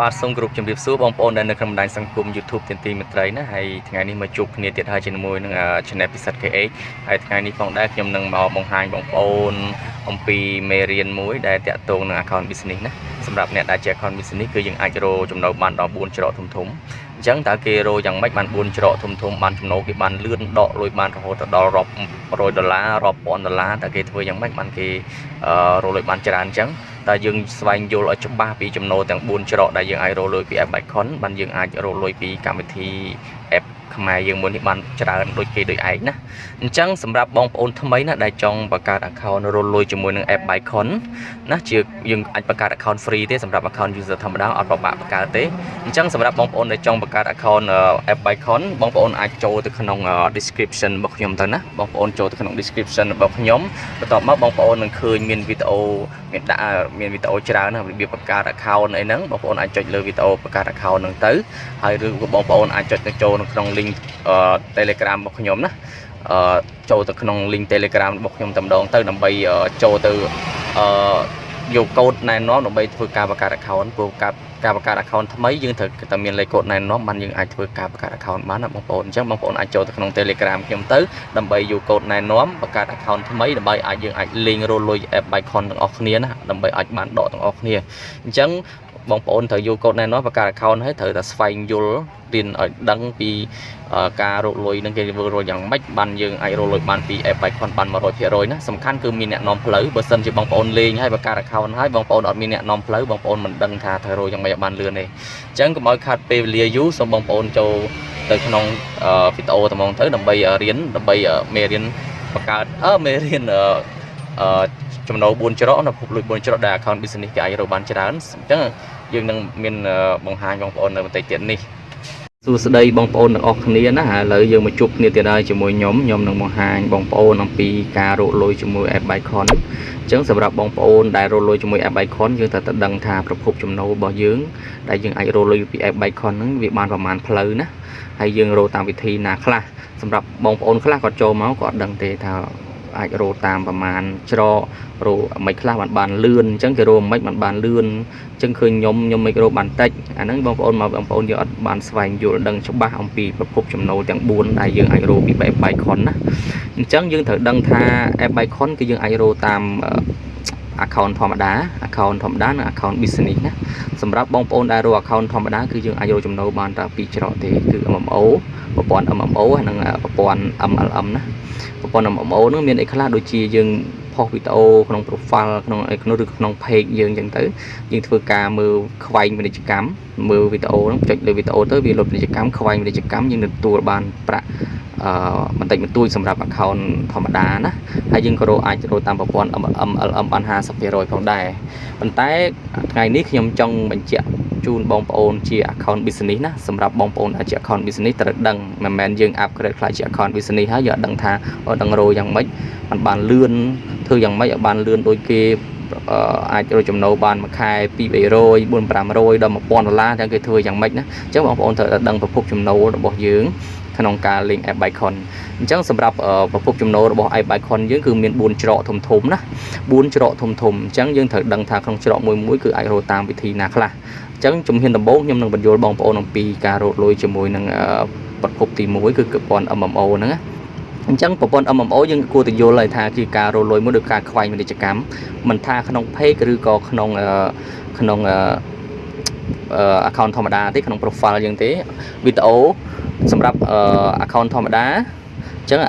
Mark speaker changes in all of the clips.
Speaker 1: បាទសូមគោរពជំរាបសួរបងប្អូនដែលនៅក្នុងបណ្ដាញសង្គម YouTube ទានទីមេត្រីណាហើយថ្ងៃនេះមកជួបគ្នាទៀតហើយជាមួយនឹង Channel ពិសិដ្ឋ KH ហើយថ្ងៃនេះផងដែរខ្ញុំនឹងមកបង្ហាញបងប្អូនអំពីមេរៀនមួយដែលតាក់ទងនឹង account business ណាសម្រាប់អ្នកដែលជា account business គឺយើងអាចរកចំណូលបានដល់4ច្រកធំធំអញ្ចឹងតើគេរកយ៉ាងម៉េចបាន4ច្រកធំធំបានចំណូលគេបានលឿនដកលុយបានរហូតដល់រាប់រយដុល្លាររាប់ពាន់ដុល្លារតើគេធ្វើយ៉ាងម៉េចបានគេរកលុយបានច្រើនអញ្ចឹង តើយើងស្វែងយល់ឲ្យច្បាស់ពីចំណូលទាំង4ច្រកដែលយើងអាចរកលុយពី App Bicon បានយើងអាចរកលុយពីកម្មវិធី App ខ្មែរយើងមួយនេះបានច្រើនដូចគេដូចឯងណាអញ្ចឹងសម្រាប់បងប្អូនថ្មីណាដែលចង់បង្កើត account រលលុយជាមួយនឹង app Bicon ណាជាយើងអាចបង្កើត account free ទេសម្រាប់ account user ធម្មតាអត់ពិបាកបង្កើតទេអញ្ចឹងសម្រាប់បងប្អូនដែលចង់បង្កើត account app Bicon បងប្អូនអាចចូលទៅក្នុង description របស់ខ្ញុំទៅណាបងប្អូនចូលទៅក្នុង description របស់ខ្ញុំបន្ទាប់មកបងប្អូននឹងឃើញមានវីដេអូមានដាក់មានវីដេអូច្រើនណារបៀបបង្កើត account អីហ្នឹងបងប្អូនអាចចុចលើវីដេអូបង្កើត account ហ្នឹងទៅហើយឬក៏បងប្អូនអាចចុចទៅចូលនៅក្នុង link Telegram របស់ខ្ញុំណាអឺចូលទៅក្នុង link Telegram របស់ខ្ញុំតែម្ដងទៅដើម្បីចូលទៅអឺយកកូដណែនាំដើម្បីធ្វើការបង្កើត account ព្រោះការការបង្កើត account ថ្មីយើងត្រូវតែមានលេខកូដណែនាំបានយើងអាចធ្វើការបង្កើត account បានណាបងប្អូនអញ្ចឹងបងប្អូនអាចចូលទៅក្នុង Telegram ខ្ញុំទៅដើម្បីយកកូដណែនាំបង្កើត account ថ្មីដើម្បីអាចយើងអាចលេងរលុយ app Bicon ទាំងអស់គ្នាណាដើម្បីអាចបានដកទាំងអស់គ្នាអញ្ចឹង បងប្អូនត្រូវយកកូដណែនាំបង្កើត account ហើយត្រូវតែស្វែងយល់រៀនឲ្យដឹងពីការរកលុយនឹងគេធ្វើរកយ៉ាងម៉េចបានយើងអាចរកលុយបានពី app Bicon បាន100%ណាសំខាន់គឺមានអ្នកនាំផ្លូវបើសិនជាបងប្អូនលេងហើយបង្កើត account ហើយបងប្អូនអត់មានអ្នកនាំផ្លូវបងប្អូនមិនដឹងថាត្រូវរកយ៉ាងម៉េចឲ្យបានលឿនទេអញ្ចឹងកុំឲ្យខាត់ពេលវេលាយូរសូមបងប្អូនចូលទៅក្នុងវីដេអូត្មងទៅដើម្បីរៀនដើម្បីមេរៀនបង្កើតអឺមេរៀនអឺ ចំណូល4ច្រកនៅភពលុយ4ច្រកដែល account business គេអាចរកបានច្រើនអញ្ចឹងយើងនឹងមានបង្ហាញបងប្អូននៅបន្តិចទៀតនេះសួស្តីបងប្អូនទាំងអស់គ្នាណាឥឡូវយើងមកជួបគ្នាទៀតហើយជាមួយខ្ញុំខ្ញុំនឹងបង្ហាញបងប្អូនអំពីការរកលុយជាមួយ App Bicon អញ្ចឹងសម្រាប់បងប្អូនដែលរកលុយជាមួយ App Bicon យើងត្រូវតែដឹងថាប្រភពចំណូលរបស់យើងដែលយើងអាចរកលុយពី App Bicon ហ្នឹងវាបានប្រមាណផ្លូវណាហើយយើងរកតាមវិធីណាខ្លះសម្រាប់បងប្អូនខ្លះគាត់ចូលមកគាត់ដឹងទេថា អាចរោតាមប្រមាណច្រករោមិនខ្លះបានបានលឿនអញ្ចឹងគេរោមិនបានបានលឿនអញ្ចឹងឃើញខ្ញុំខ្ញុំមិនរោបានតិចអាហ្នឹងបងប្អូនមកបងប្អូនយើងអត់បានស្វែងយល់ដឹងច្បាស់អំពីប្រភពចំណូលទាំង4ដែលយើងអាចរោពី App Bicon ណាអញ្ចឹងយើងត្រូវដឹងថា App Bicon គឺយើងអាចរោតាម account ធម្មតា account ធម្មតានិង account business ណាសម្រាប់បងប្អូនដែលរក account ធម្មតាគឺយើងអាចរកចំណូលបានតែពីរច្រកទេគឺ MMO ប្រព័ន្ធ MMO ហើយនិងប្រព័ន្ធ MLM ណាប្រព័ន្ធ MMO ហ្នឹងមានអីខ្លះដូចជាយើងផុសវីដេអូក្នុង profile ក្នុងក្នុងឬក្នុង page យើងអញ្ចឹងទៅយើងធ្វើការមើលខ្វែងពាណិជ្ជកម្មមើលវីដេអូហ្នឹងចុចលើវីដេអូទៅវាលុបពាណិជ្ជកម្មខ្វែងពាណិជ្ជកម្មយើងនឹងទទួលបានប្រាក់អឺ បន្តិចបន្តួចសម្រាប់ account ធម្មតាណាហើយយើងក៏រកអាចរកតាមប្រព័ន្ធ MLM បាន50%ផងដែរប៉ុន្តែថ្ងៃនេះខ្ញុំចង់បញ្ជាក់ជូនបងប្អូនជា account business ណាសម្រាប់បងប្អូនដែលជា account business ត្រូវដឹងមិនមែនយើង upgrade ខ្លះជា account business ហើយយើងអត់ដឹងថាដឹងរោយ៉ាងម៉េចมันបានលឿនធ្វើយ៉ាងម៉េចឲ្យបានលឿនដូចគេអាចរកចំណូលបានមួយខែ2 300 4 500ដល់1000ដុល្លារទាំងគេធ្វើយ៉ាងម៉េចណាអញ្ចឹងបងប្អូនត្រូវតែដឹងប្រភពចំណូលរបស់យើង ក្នុងការលេង app Bicon អញ្ចឹងសម្រាប់ប្រភពចំណូលរបស់ app Bicon យើងគឺមាន4ច្រកធំធំណា4ច្រកធំធំអញ្ចឹងយើងត្រូវដឹងថាក្នុងច្រកមួយមួយគឺអាចរកតាមវិធីណាខ្លះអញ្ចឹងជំហានដំបូងខ្ញុំនឹងបញ្យល់បងប្អូនអំពីការរកលុយជាមួយនឹងប្រភពទី1គឺប្រព័ន្ធ MMO ហ្នឹងណាអញ្ចឹងប្រព័ន្ធ MMO យើងគួរតែយល់ហើយថាជាការរលួយមួយដោយការខ្វែងពាណិជ្ជកម្មមិនថាក្នុង page ឬក៏ក្នុងក្នុង account ធម្មតាទេក្នុង profile យើងទេវីដេអូ សម្រាប់ account ធម្មតា អញ្ចឹង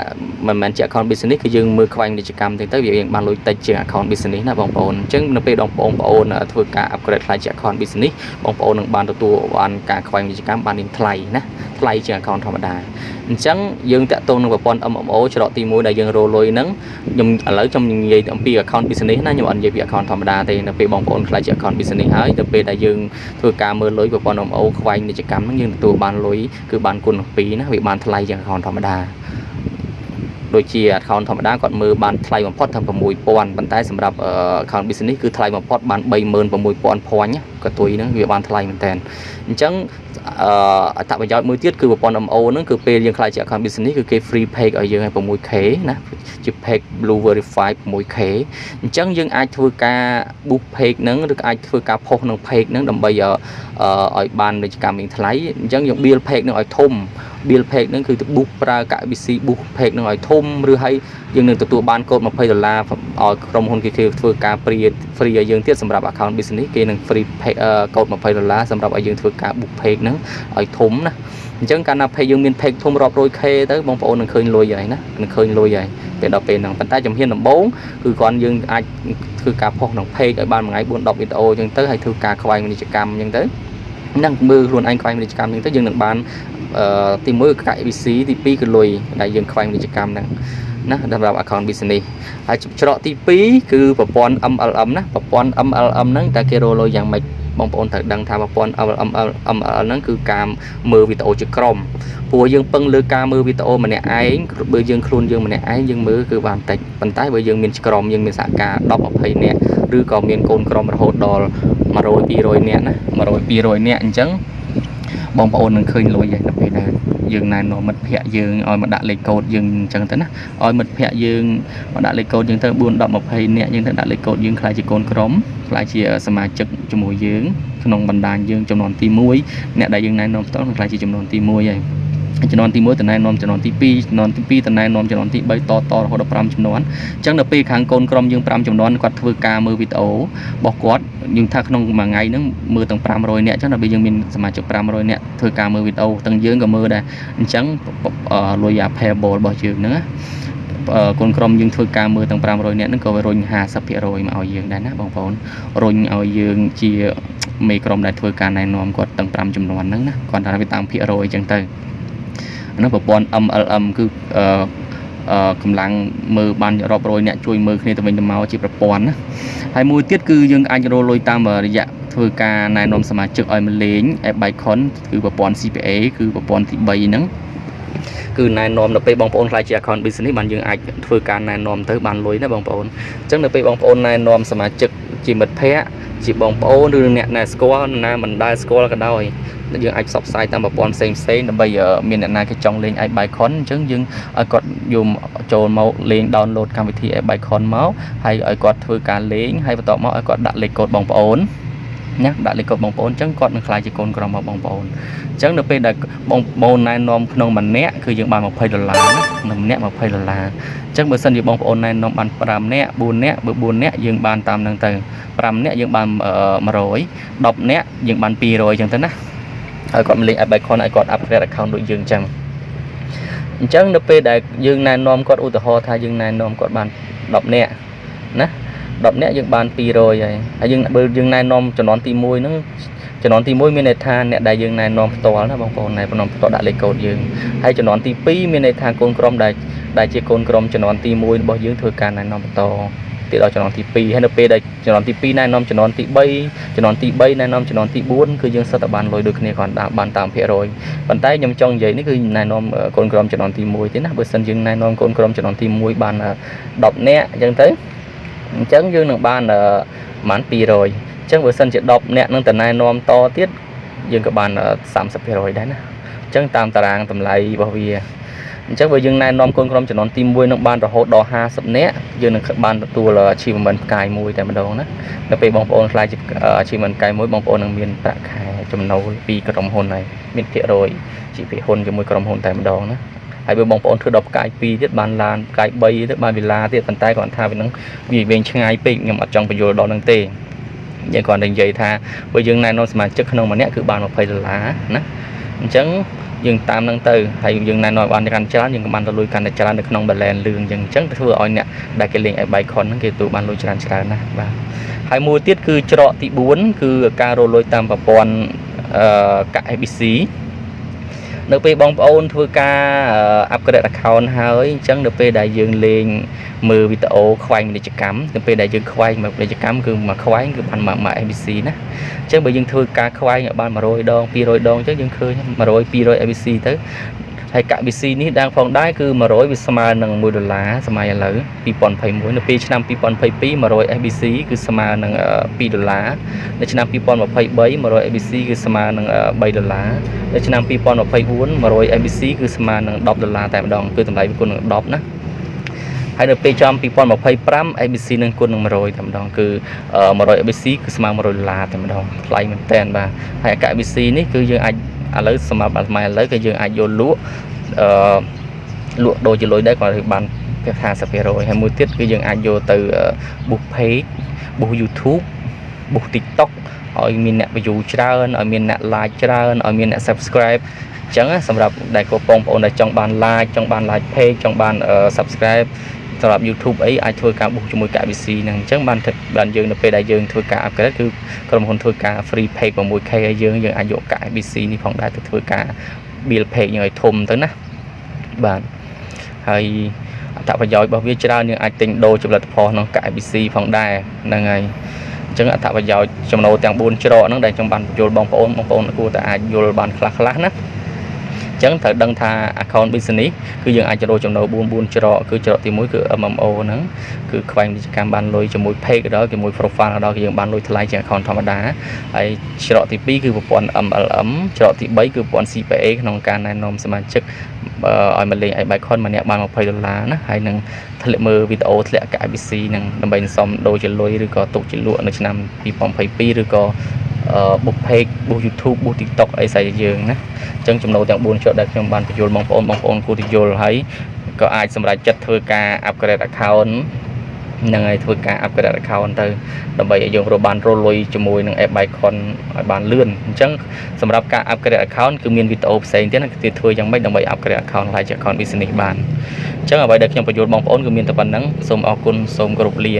Speaker 1: មិនមែនជា account business គឺយើងមើលខ្វែងពាណិជ្ជកម្មទេទៅវាយើងបានលុយតិចជាង account business ណាបងប្អូនអញ្ចឹងនៅពេលបងប្អូនបងប្អូនធ្វើការ upgrade ខ្លាយជា account business បងប្អូននឹងបានទទួលបានការខ្វែងពាណិជ្ជកម្មបាននឹងថ្លៃណាថ្លៃជាង account ធម្មតាអញ្ចឹងយើងតាក់ទងនឹងប្រព័ន្ធ MMO ច្រកទី1ដែលយើងរលុយហ្នឹងខ្ញុំឥឡូវខ្ញុំនិយាយអំពី account business ណាខ្ញុំអត់និយាយពី account ធម្មតាទេនៅពេលបងប្អូនខ្លាចជា account business ហើយទៅពេលដែលយើងធ្វើការមើលលុយប្រព័ន្ធ MMO ខ្វែងពាណិជ្ជកម្មហ្នឹងយើងទទួលបានលុយគឺបានគុណ2ណាវាបានថ្លៃជាង account ធម្មតា ដូចជា account ធម្មតាគាត់មើលបានថ្លៃបំផុតថា6000ប៉ុន្តែសម្រាប់ account business គឺថ្លៃបំផុតបាន36000 point ក៏ទុយហ្នឹងវាបានថ្លៃមែនតើអញ្ចឹងអឺអត្ថប្រយោជន៍មួយទៀតគឺប្រព័ន្ធ MO ហ្នឹងគឺពេលយើងខ្លាចជា account business គឺគេ free page ឲ្យយើងឲ្យ 6k ណាជា page blue verify 6k អញ្ចឹងយើងអាចធ្វើការ boost page ហ្នឹងឬអាចធ្វើការ post ក្នុង page ហ្នឹងដើម្បីឲ្យបានពាណិជ្ជកម្មមានថ្លៃអញ្ចឹងយើង build page ហ្នឹងឲ្យធំ build page ហ្នឹងគឺទៅ book ប្រើកា VC book page ហ្នឹងឲ្យធំឬហើយយើងនឹងទទួលបានកូដ20ដុល្លារឲ្យក្រុមហ៊ុនគេគេធ្វើការ free free ឲ្យយើងទៀតសម្រាប់ account business គេនឹង free កូដ20ដុល្លារសម្រាប់ឲ្យយើងធ្វើការ book page ហ្នឹងឲ្យធំណាអញ្ចឹងកាលណា page យើងមាន page ធំរាប់រយ k ទៅបងប្អូននឹងឃើញលុយហើយណានឹងឃើញលុយហើយពេលដល់ពេលហ្នឹងប៉ុន្តែជំហានដំបូងគឺគ្រាន់យើងអាចធ្វើការផុសក្នុង page ឲ្យបានមួយថ្ងៃ4 10វីដេអូអញ្ចឹងទៅហើយធ្វើការខ្វែងពាណិជ្ជកម្មអញ្ចឹងទៅ នឹងមើលខ្លួនឯងខ្វែងពាណិជ្ជកម្មអញ្ចឹងទៅយើងនឹងបានទី1គឺកាក់ ABC ទី2គឺលុយដែលយើងខ្វែងពាណិជ្ជកម្មហ្នឹងណាសម្រាប់ account business ហើយច្រកទី2គឺប្រព័ន្ធ MLM ណាប្រព័ន្ធ MLM ហ្នឹងតើគេរលុយយ៉ាងម៉េច បងប្អូនត្រូវដឹងថាប្រព័ន្ធ MLM MLM ហ្នឹងគឺការមើលវីដេអូជាក្រុមព្រោះយើងពឹងលើការមើលវីដេអូម្នាក់ឯងបើយើងខ្លួនយើងម្នាក់ឯងយើងមើលគឺបានតិចប៉ុន្តែបើយើងមានក្រុមយើងមានសហការ10 20នាក់ឬក៏មានកូនក្រុមរហូតដល់100 200នាក់ណា100 200នាក់អញ្ចឹងបងប្អូននឹងឃើញលុយហើយនៅពេលដែល យើងណែនាំមិត្តភ័ក្ដិយើងឲ្យមកដាក់លេខកូដយើងអញ្ចឹងទៅណាឲ្យមិត្តភ័ក្ដិយើងមកដាក់លេខកូដយើងទៅ4 10 20នាក់យើងទៅដាក់លេខកូដយើងខ្លាចជាកូនក្រុមខ្លាចជាសមាជិកជាមួយយើងក្នុងបណ្ដាញយើងចំនួនទី1អ្នកដែលយើងណែនាំផ្ទាល់ខ្លាចជាចំនួនទី1ហើយ ចំនួនទី1តំណែងនាំចំនួនទី2ចំនួនទី2តំណែងនាំចំនួនទី3តតរហូតដល់5ចំនួនអញ្ចឹងនៅពេលខាងកូនក្រុមយើង5ចំនួនគាត់ធ្វើការមើលវីដេអូរបស់គាត់យើងថាក្នុងមួយថ្ងៃហ្នឹងមើលទាំង500នាក់អញ្ចឹងដល់ពេលយើងមានសមាជិក500នាក់ធ្វើការមើលវីដេអូទាំងយើងក៏មើលដែរអញ្ចឹងលុយ payable របស់យើងហ្នឹងកូនក្រុមយើងធ្វើការមើលទាំង500នាក់ហ្នឹងក៏រុញ50%មកឲ្យយើងដែរណាបងប្អូនរុញឲ្យយើងជាមេក្រុមដែលធ្វើការណែនាំគាត់ទាំង5ចំនួនហ្នឹងណាគាត់ថាវាតាមភាគរយអញ្ចឹងទៅ ហ្នឹងប្រព័ន្ធ MLM គឺអឺកម្លាំងមើលបានរាប់រយអ្នកជួយមើលគ្នាទៅវិញទៅមកជាប្រព័ន្ធណាហើយមួយទៀតគឺយើងអាចរលុយតាមរយៈធ្វើការណែនាំសមាជិកឲ្យមកលេង App Bicon គឺប្រព័ន្ធ CPA គឺប្រព័ន្ធទី3ហ្នឹងគឺណែនាំនៅពេលបងប្អូនខ្លាចជា account business បានយើងអាចធ្វើការណែនាំទៅបានលុយណាបងប្អូនអញ្ចឹងនៅពេលបងប្អូនណែនាំសមាជិកជាមិត្តភ័ក្តិជាបងប្អូនឬអ្នកណែស្គាល់ណាមិនដែលស្គាល់ក៏ដោយ យើងអាចផ្សព្វផ្សាយតាមប្រព័ន្ធផ្សេងផ្សេងដើម្បីមានអ្នកណាគេចង់លេង i Bicon អញ្ចឹងយើងឲ្យគាត់យកចូលមកលេង download កម្មវិធី i Bicon មកហើយឲ្យគាត់ធ្វើការលេងហើយបន្ទាប់មកឲ្យគាត់ដាក់លេខកូដបងប្អូនណាដាក់លេខកូដបងប្អូនអញ្ចឹងគាត់នឹងខ្លាយជាកូនក្រុមរបស់បងប្អូនអញ្ចឹងនៅពេលដែលបងប្អូនណែនាំក្នុងម្នាក់គឺយើងបាន20ដុល្លារណាម្នាក់20ដុល្លារអញ្ចឹងបើសិនជាបងប្អូនណែនាំបាន5នាក់4នាក់បើ4នាក់យើងបានតាមនឹងទៅ5នាក់យើងបាន100 10នាក់យើងបាន200អញ្ចឹងទៅណា ហើយគាត់មកលេង app icon ឲ្យគាត់ upgrade account ដូចយើងអញ្ចឹងអញ្ចឹងនៅពេលដែលយើងណែនាំគាត់ឧទាហរណ៍ថាយើងណែនាំគាត់បាន10នាក់ណា10នាក់យើងបាន200ហើយហើយយើងបើយើងណែនាំចំនួនទី1ហ្នឹងចំនួនទី1មានន័យថាអ្នកដែលយើងណែនាំផ្ទាល់ណាបងប្អូនណែនាំផ្ទាល់ដាក់លេខកូដយើងហើយចំនួនទី2មានន័យថាកូនក្រុមដែលដែលជាកូនក្រុមចំនួនទី1របស់យើងធ្វើការណែនាំបន្ត ទៀតដល់ចំនួនទី2ហើយនៅពេលដែលចំនួនទី2ណែនាំចំនួនទី3ចំនួនទី3ណែនាំចំនួនទី4គឺយើងសិតតែបានលុយដូចគ្នាគ្រាន់តែបានតាមភាគរយប៉ុន្តែខ្ញុំចង់និយាយនេះគឺណែនាំកូនក្រុមចំនួនទី1ទេណាបើសិនយើងណែនាំកូនក្រុមចំនួនទី1បាន10នាក់អញ្ចឹងទៅអញ្ចឹងយើងនឹងបានប្រហែល200អញ្ចឹងបើសិនជា10នាក់នឹងតណែនាំតទៀតយើងក៏បាន30%ដែរណាអញ្ចឹងតាមតារាងតម្លៃរបស់វា អញ្ចឹងបើយើងណែនាំកូនក្រុមចំនួនទី1នឹងបានរហូតដល់50នាក់យើងនឹងបានទទួល achievement ផ្កាយមួយតែម្ដងណាដល់ពេលបងប្អូនខ្លាចជា achievement ផ្កាយមួយបងប្អូននឹងមានប្រាក់ខែចំណូលពីក្រុមហ៊ុនហើយមានភាគរយជាភាគហ៊ុនជាមួយក្រុមហ៊ុនតែម្ដងណាហើយបើបងប្អូនធ្វើដល់ផ្កាយ2ទៀតបានឡានផ្កាយ3ទៀតបានវិឡាទៀតប៉ុន្តែគាត់ថាវានឹងវាវែងឆ្ងាយពេកខ្ញុំអត់ចង់បញ្យល់ដល់នឹងទេយើងគាត់តែនិយាយថាបើយើងណែនាំសមាជិកក្នុងម្នាក់គឺបាន20ដុល្លារណា អញ្ចឹងយើងតាមនឹងទៅហើយយើងណែនាំបានកាន់ច្រើនយើងក៏បានទៅលុយកាន់តែច្រើននៅក្នុង balance លឿងអញ្ចឹងអញ្ចឹងធ្វើឲ្យអ្នកដែលគេលេង e-bike ហ្នឹងគេទទួលបានលុយច្រើនច្រើនណាស់បាទហើយមួយទៀតគឺច្រកទី4គឺការរលុយតាមប្រព័ន្ធអឺកាក់ ABC នៅពេលបងប្អូនធ្វើការ upgrade account ហើយអញ្ចឹងនៅពេលដែលយើងលេងមើលវីដេអូខ្វែងពាណិជ្ជកម្មនៅពេលដែលយើងខ្វែងមកពាណិជ្ជកម្មគឺមួយខ្វែងគឺបានមក ABC ណាអញ្ចឹងបើយើងធ្វើការខ្វែងឲ្យបាន100ដង200ដងអញ្ចឹងយើងឃើញ100 200 ABC ទៅ ហើយកវិស៊ីនេះ đang ផងដែរគឺ100វាស្មើនឹង1ដុល្លារសម័យឥឡូវ2021នៅពេលឆ្នាំ2022 100 SBC គឺស្មើនឹង2ដុល្លារនៅឆ្នាំ2023 100 SBC គឺស្មើនឹង3ដុល្លារនៅឆ្នាំ2024 100 SBC គឺស្មើនឹង10ដុល្លារតែម្ដងគឺតម្លៃវាគុណនឹង10ណាហើយនៅពេលចំ2025 ABC នឹងគុណនឹង100តែម្ដងគឺ100 ABC គឺស្មើ100ដុល្លារតែម្ដងថ្លៃមែនតើបាទហើយអាកា ABC នេះគឺយើងអាច ឥឡូវសម្រាប់អាថ្មឥឡូវគឺយើងអាចយកលក់អឺលក់ដូរជាលុយដែរគាត់បាន50%ហើយមួយទៀតគឺយើងអាចយកទៅ book page book YouTube book TikTok ឲ្យមានអ្នក view ច្រើនឲ្យមានអ្នក like ច្រើនឲ្យមានអ្នក subscribe អញ្ចឹងសម្រាប់ដែលកូនបងប្អូនដែលចង់បាន like ចង់បាន like page ចង់បាន subscribe សម្រាប់ YouTube អីអាចធ្វើការបុកជាមួយកា VC ហ្នឹងអញ្ចឹងបានបានយើងនៅពេលដែលយើងធ្វើការ upgrade គឺក្រុមហ៊ុនធ្វើការ free page 6k ឲ្យយើងយើងអាចយកកា VC នេះផងដែរទៅធ្វើការ build page យើងឲ្យធំទៅណាបាទហើយអត្ថប្រយោជន៍របស់វាច្រើនយើងអាចទិញដូរជាផលិតផលក្នុងកា VC ផងដែរហ្នឹងហើយអញ្ចឹងអត្ថប្រយោជន៍ចំណូលទាំង4ច្រកហ្នឹងដែលខ្ញុំបានបញ្យល់បងប្អូនបងប្អូនគួរតែអាចយល់បានខ្លះៗណា ចឹងត្រូវដឹងថា account business គឺយើងអាចចូលចំណូល4 4ច្រកគឺច្រកទី1គឺ MMO ហ្នឹងគឺខ្វែងពាណិជ្ជកម្មបានលុយជាមួយ page ដល់ជាមួយ profile ដល់យើងបានលុយថ្លៃជាង account ធម្មតាហើយច្រកទី2គឺប្រព័ន្ធ MLM ច្រកទី3គឺប្រព័ន្ធ CPA ក្នុងការណែនាំសមាជិកឲ្យមកលេង iBicon ម្នាក់បាន20ដុល្លារណាហើយនឹងធ្លាក់មើលវីដេអូធ្លាក់កា IBC នឹងដើម្បីសុំដូរជាលុយឬក៏ទុកជាលក់នៅឆ្នាំ2022ឬក៏ បុក page បុក YouTube បុក TikTok អីស្អីយើងណាអញ្ចឹងចំណូលទាំង4ជ្រុតដែលខ្ញុំបានបញ្យល់បងប្អូនបងប្អូនគួរទៅយល់ហើយក៏អាចសម្រេចចិត្តធ្វើការ upgrade account នឹងឲ្យធ្វើការ upgrade account ទៅដើម្បីឲ្យយើងរកបានរលុយជាមួយនឹង app Bicon ឲ្យបានលឿនអញ្ចឹងសម្រាប់ការ upgrade account គឺមានវីដេអូផ្សេងទៀតណាគឺធ្វើយ៉ាងម៉េចដើម្បី upgrade account ឡើងជា account business បានអញ្ចឹងអ្វីដែលខ្ញុំបញ្យល់បងប្អូនគឺមានតែប៉ុណ្្នឹងសូមអរគុណសូមគោរពលា